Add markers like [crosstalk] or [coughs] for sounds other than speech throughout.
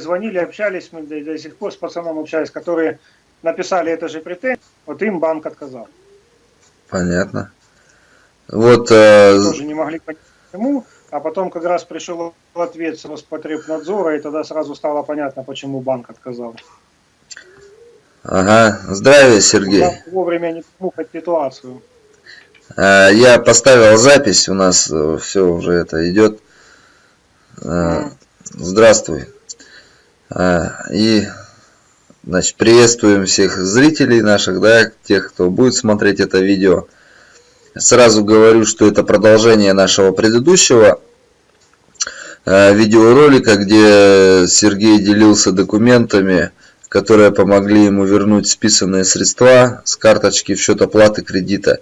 звонили, общались, мы до, до сих пор с пацаном общались, которые написали это же претензию, вот им банк отказал. Понятно. Вот... Э... Тоже не могли понять, почему, а потом как раз пришел ответ с Роспотребнадзора, и тогда сразу стало понятно, почему банк отказал. Ага, здравия, Сергей. Я вовремя не смог ситуацию. Э, я поставил запись, у нас э, все уже это идет. Э, здравствуй. И значит, приветствуем всех зрителей наших, да, тех, кто будет смотреть это видео. Сразу говорю, что это продолжение нашего предыдущего видеоролика, где Сергей делился документами, которые помогли ему вернуть списанные средства с карточки в счет оплаты кредита.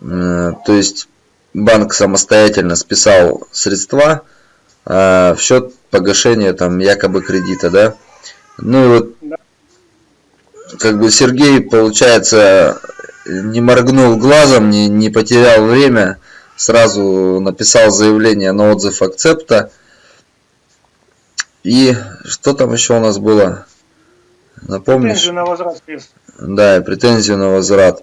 То есть банк самостоятельно списал средства в счет погашения там якобы кредита, да. Ну и вот как бы Сергей, получается, не моргнул глазом, не, не потерял время, сразу написал заявление на отзыв акцепта. И что там еще у нас было? Напомнишь? Претензию на возврат средств. Да, претензию на возврат.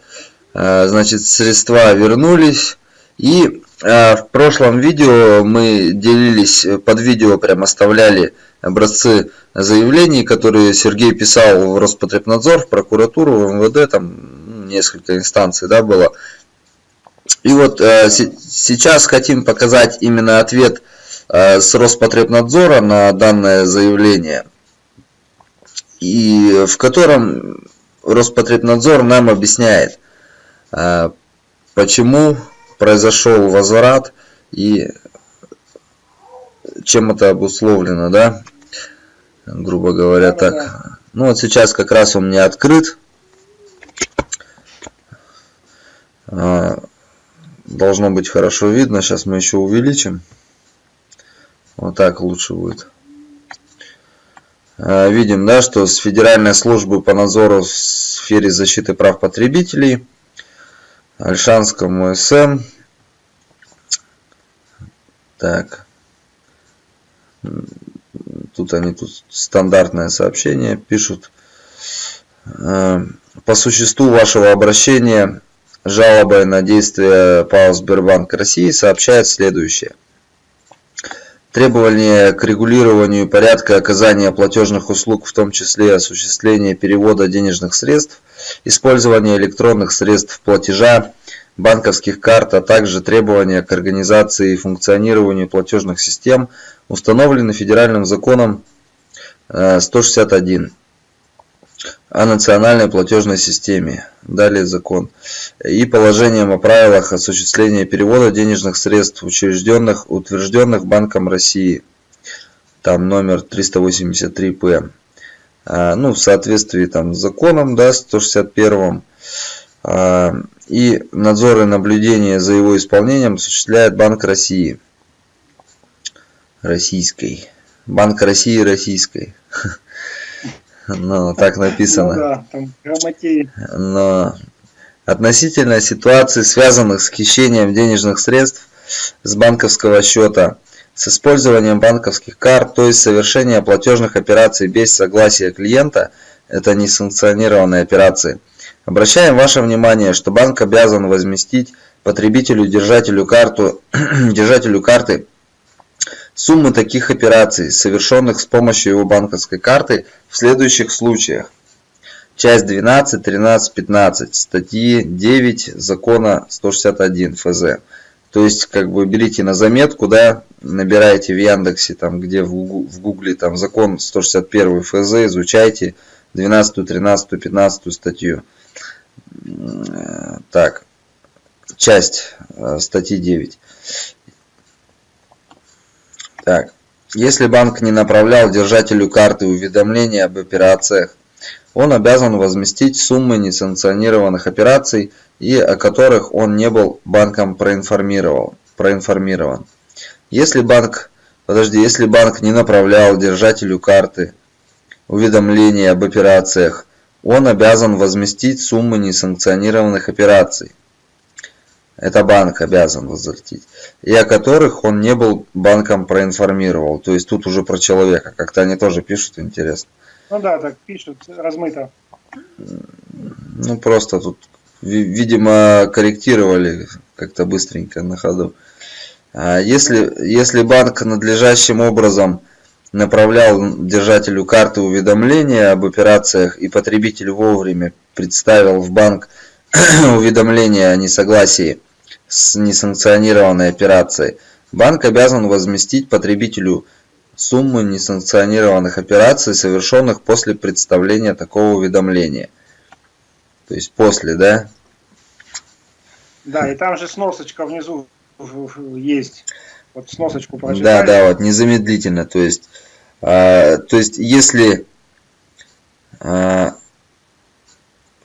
А, значит, средства вернулись. И в прошлом видео мы делились, под видео прям оставляли образцы заявлений, которые Сергей писал в Роспотребнадзор, в прокуратуру, в МВД, там несколько инстанций да, было. И вот э, сейчас хотим показать именно ответ э, с Роспотребнадзора на данное заявление, и в котором Роспотребнадзор нам объясняет, а, почему произошел возврат и чем это обусловлено, да, грубо говоря, так. Ну вот сейчас как раз он мне открыт. А, должно быть хорошо видно. Сейчас мы еще увеличим. Вот так лучше будет. А, видим, да, что с Федеральной службы по надзору в сфере защиты прав потребителей Альшанскому СМ. Так. Тут они тут стандартное сообщение пишут. Э, по существу вашего обращения жалобой на действия ПАО Сбербанк России сообщает следующее. Требования к регулированию порядка оказания платежных услуг, в том числе осуществление перевода денежных средств, использование электронных средств платежа, банковских карт, а также требования к организации и функционированию платежных систем установлены федеральным законом 161 э, о национальной платежной системе. Далее закон. И положением о правилах осуществления перевода денежных средств, учрежденных, утвержденных Банком России. Там номер 383-П. А, ну, в соответствии там, с законом, да, 161 а, и надзор и наблюдение за его исполнением осуществляет Банк России. Российской. Банк России Российской. [laughs] Ну, так написано. Ну, да, Но относительно ситуации, связанных с хищением денежных средств с банковского счета, с использованием банковских карт, то есть совершение платежных операций без согласия клиента, это несанкционированные операции. Обращаем ваше внимание, что банк обязан возместить потребителю, держателю, карту, [clears throat] держателю карты Суммы таких операций, совершенных с помощью его банковской карты, в следующих случаях. Часть 12, 13, 15 статьи 9 закона 161 ФЗ. То есть, как бы берите на заметку, да, набираете в Яндексе, там, где в Гугле, там, закон 161 ФЗ, изучайте 12, 13, 15 статью. Так, часть э, статьи 9. Так, если банк не направлял держателю карты уведомления об операциях, он обязан возместить суммы несанкционированных операций и о которых он не был банком проинформировал, проинформирован. Если банк, подожди, если банк не направлял держателю карты уведомления об операциях, он обязан возместить суммы несанкционированных операций. это банк обязан возвратить, и о которых он не был банком проинформировал. То есть тут уже про человека. Как-то они тоже пишут, интересно. Ну да, так пишут, размыто. Ну просто тут, видимо, корректировали как-то быстренько на ходу. А если, если банк надлежащим образом направлял держателю карты уведомления об операциях и потребитель вовремя представил в банк [clears throat] уведомление о несогласии с несанкционированной операцией, банк обязан возместить потребителю сумму несанкционированных операций, совершенных после представления такого уведомления. То есть после, да? Да, и там же сносочка внизу есть. Вот сносочку прочитали. Да, да, вот незамедлительно. То есть, э, то есть если э,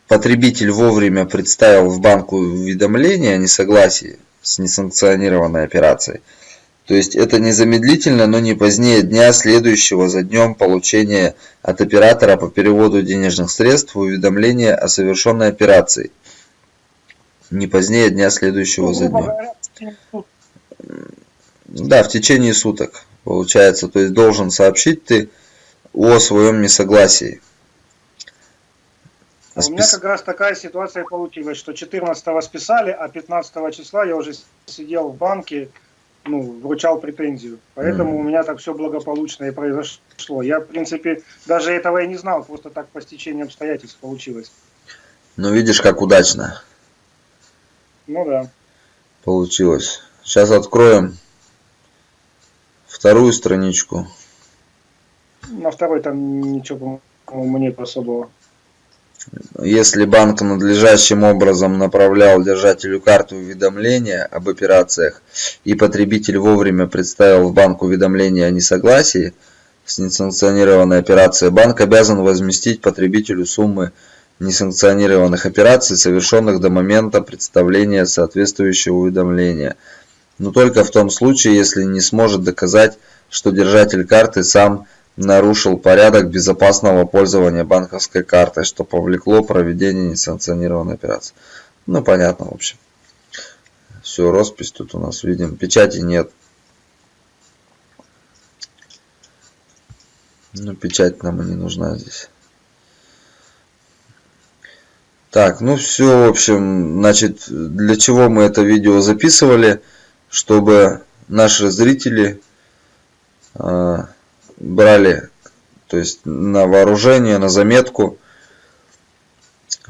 потребитель вовремя представил в банку уведомление о несогласии с несанкционированной операцией, то есть это незамедлительно, но не позднее дня, следующего за днем получения от оператора по переводу денежных средств уведомления о совершенной операции. Не позднее дня, следующего ну, за днем. Да, в течение суток получается. То есть должен сообщить ты о своем несогласии. У меня как раз такая ситуация получилась, что 14 списали, а 15 числа я уже сидел в банке, ну, вручал претензию. Поэтому mm. у меня так все благополучно и произошло. Я, в принципе, даже этого и не знал, просто так по стечению обстоятельств получилось. Ну, видишь, как удачно. Ну да. Получилось. Сейчас откроем вторую страничку. На второй там ничего, по-моему, нет особого. Если банк надлежащим образом направлял держателю карты уведомления об операциях и потребитель вовремя представил в банк уведомление о несогласии с несанкционированной операцией, банк обязан возместить потребителю суммы несанкционированных операций, совершенных до момента представления соответствующего уведомления, но только в том случае, если не сможет доказать, что держатель карты сам нарушил порядок безопасного пользования банковской картой, что повлекло проведение несанкционированной операции. Ну, понятно, в общем. Все, роспись тут у нас видим. Печати нет. Ну, печать нам и не нужна здесь. Так, ну все, в общем, значит, для чего мы это видео записывали, чтобы наши зрители э, брали, то есть на вооружение, на заметку,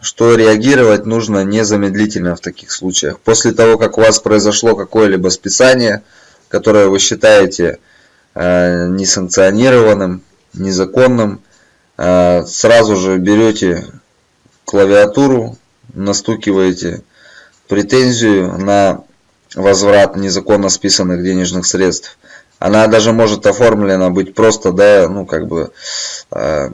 что реагировать нужно незамедлительно в таких случаях. После того, как у вас произошло какое-либо списание, которое вы считаете э, несанкционированным, незаконным, э, сразу же берете клавиатуру, настукиваете претензию на возврат незаконно списанных денежных средств. Она даже может оформлена быть просто, да, ну, как бы, э,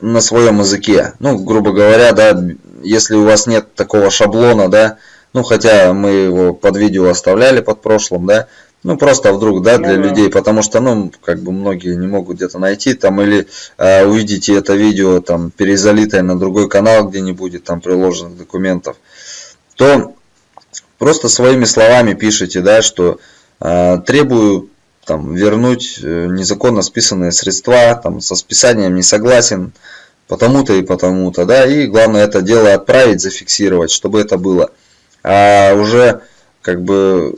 на своем языке. Ну, грубо говоря, да, если у вас нет такого шаблона, да, ну, хотя мы его под видео оставляли под прошлым, да, ну, просто вдруг, да, для ну, людей, потому что, ну, как бы многие не могут где-то найти, там, или э, увидите это видео, там, перезалитое на другой канал, где не будет там приложенных документов, то просто своими словами пишите, да, что э, требую там, вернуть э, незаконно списанные средства, там, со списанием не согласен, потому-то и потому-то, да, и главное это дело отправить, зафиксировать, чтобы это было. А уже как бы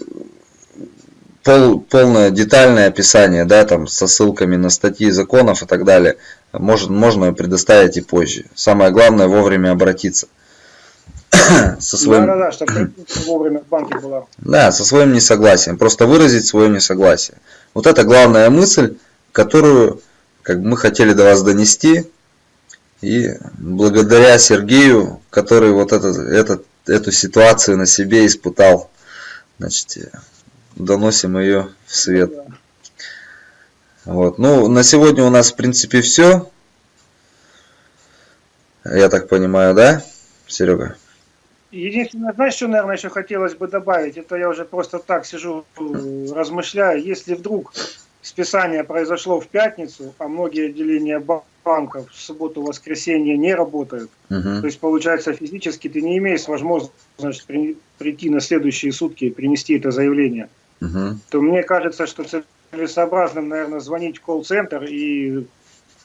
пол, полное детальное описание, да, там со ссылками на статьи законов и так далее, может, можно предоставить и позже. Самое главное вовремя обратиться. [coughs] со своим... Да, да, да, чтобы вовремя в банке была. Да, со своим несогласием. Просто выразить свое несогласие. Вот это главная мысль, которую как бы, мы хотели до вас донести. И благодаря Сергею, который вот этот, этот, эту ситуацию на себе испытал, значит, доносим ее в свет. Вот. Ну, на сегодня у нас, в принципе, все. Я так понимаю, да, Серега? Единственное, знаешь, что, наверное, еще хотелось бы добавить? Это я уже просто так сижу, размышляю. Если вдруг списание произошло в пятницу, а многие отделения банка в субботу-воскресенье не работают, Мгм. то есть получается физически ты не имеешь возможности при- прийти на следующие сутки и принести это заявление, Мгм. то мне кажется, что целесообразным, наверное, звонить в колл-центр и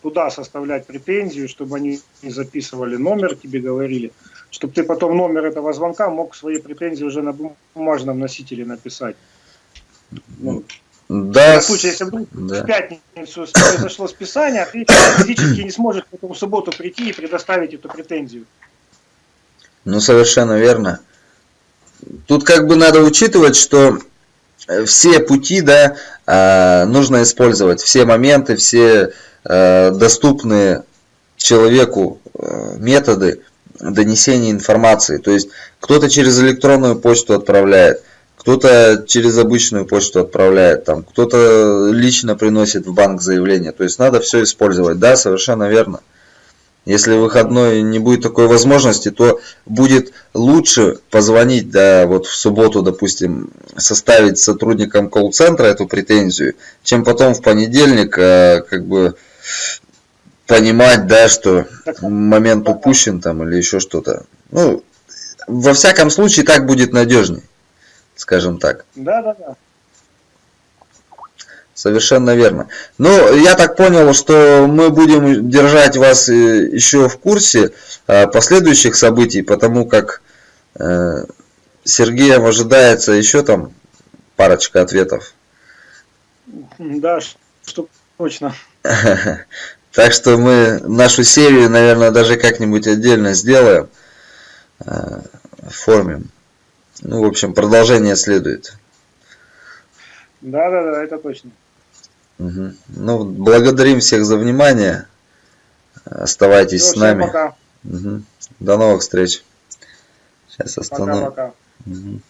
туда составлять претензию, чтобы они записывали номер, тебе говорили, чтобы ты потом номер этого звонка мог свои претензии уже на бумажном носителе написать. Ну, Да, на случай, если вдруг да. в пятницу произошло списание, ты физически не сможешь потом в субботу прийти и предоставить эту претензию. Ну, совершенно верно. Тут как бы надо учитывать, что э, все пути, да, э, нужно использовать, все моменты, все э, доступные человеку э, методы донесения информации. То есть кто-то через электронную почту отправляет, кто-то через обычную почту отправляет, там, кто-то лично приносит в банк заявление. То есть надо все использовать. Да, совершенно верно. Если выходной не будет такой возможности, то будет лучше позвонить, да, вот в субботу, допустим, составить сотрудникам колл-центра эту претензию, чем потом в понедельник, э, как бы, понимать, да, что момент упущен там или еще что-то. Ну, во всяком случае, так будет надежнее, скажем так. Да, да, да. Совершенно верно. Ну, я так понял, что мы будем держать вас э, еще в курсе э, последующих событий, потому как э, Сергеем ожидается еще там парочка ответов. Да, что точно. [laughs] Так что мы нашу серию, наверное, даже как-нибудь отдельно сделаем, оформим. Ну, в общем, продолжение следует. Да, да, да, это точно. Угу. Ну, благодарим всех за внимание. Оставайтесь Всё, с нами. Пока. Угу. До новых встреч. Сейчас остановим. Пока-пока. Угу.